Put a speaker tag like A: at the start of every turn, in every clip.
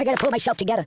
A: I gotta pull myself together.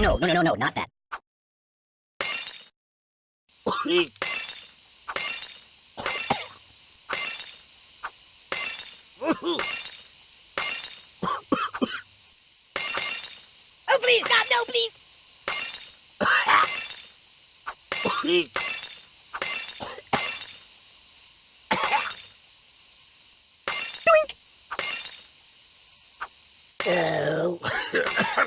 A: no, no, no, no, no, not that. Oh, please, stop! No, please!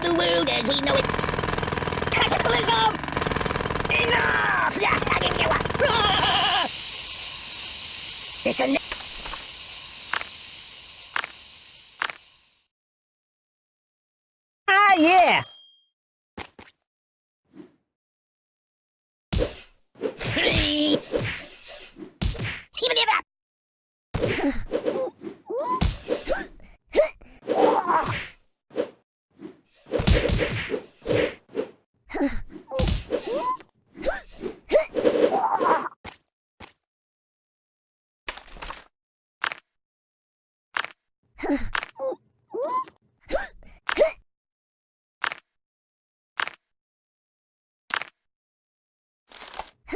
A: of the world as we know it. Cataclysm! Enough! Yeah, I can get one. It's a...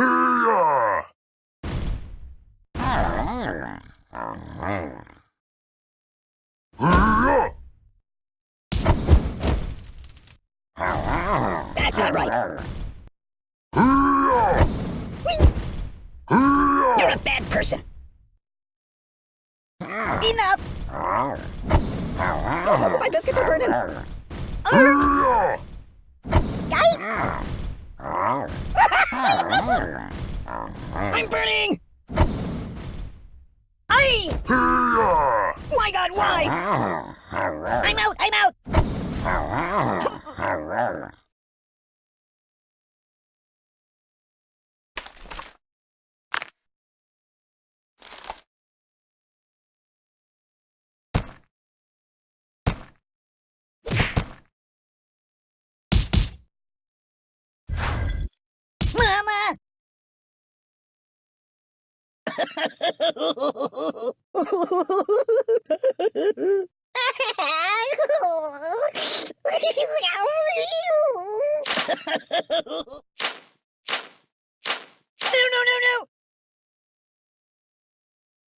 A: Hiya! Hiya! That's not right. Hiya! You're a bad person. Enough! Oh, my biscuits are burning. Hiya! I'm burning! I! My god, why? I'm out, I'm out!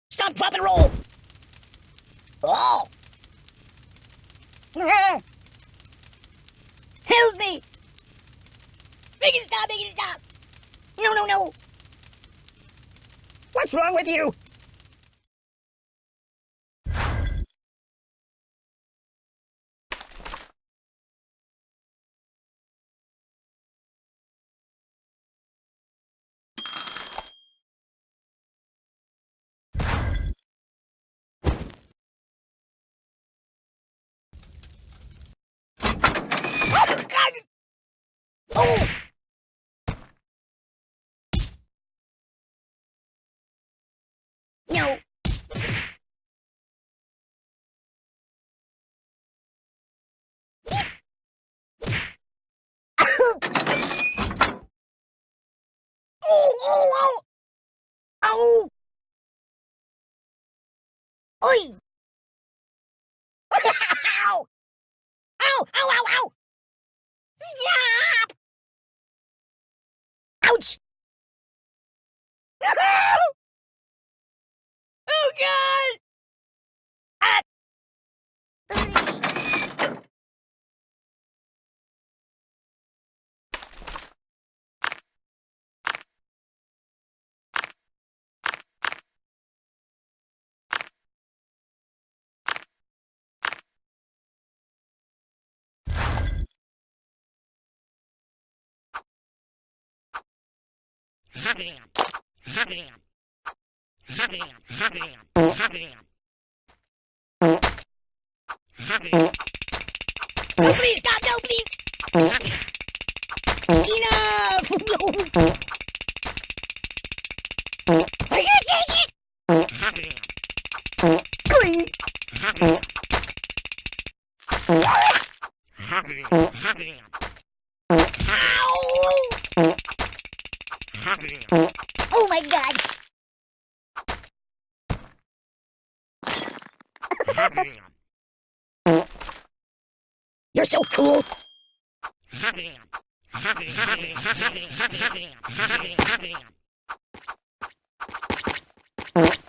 A: Stop, drop, and roll! Oh! Mm-hmm. Help me! Make it stop, make it stop! No, no, no! What's wrong with you? Oh, oh God! Oh! No. oh, oh, oh! Ow! Oi! ow! Ow! Ow! Ow! Ow! Stop! Ouch! oh God! Ah! Oh, please stop! No, please! Enough! No. I can't take it! Oi! Ow! Oh my god! You're so cool! Oh,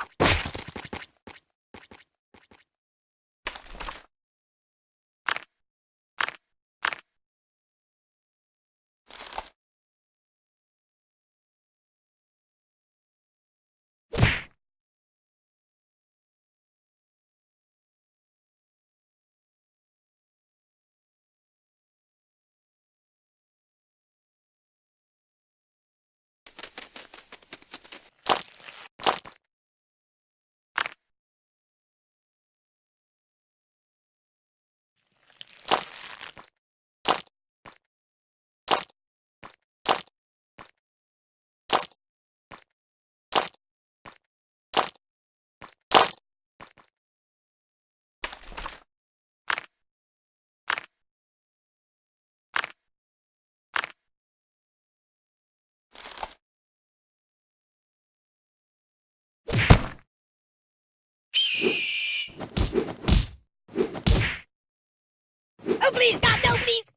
A: please stop! No, please!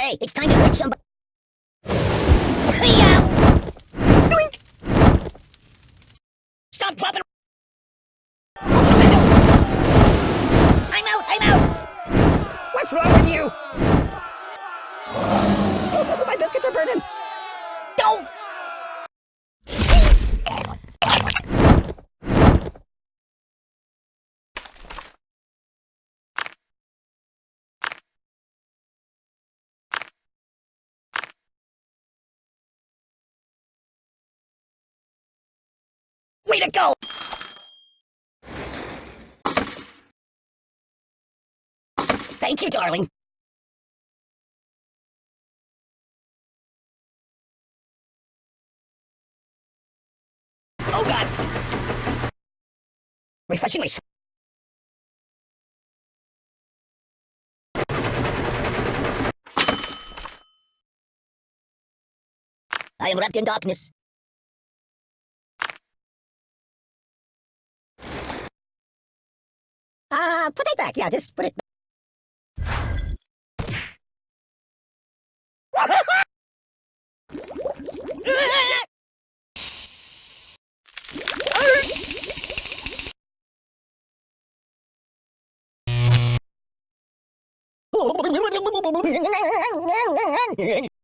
A: Hey, it's time to hurt somebody. Stop dropping. I'm out. I'm out. What's wrong with you? My biscuits are burning. Thank you, darling. Oh, God! Refreshing s- I am wrapped in darkness. Uh, put it back. Yeah, just put it. Hãy subscribe cho kênh Ghiền Mì Gõ Để không bỏ lỡ những video hấp dẫn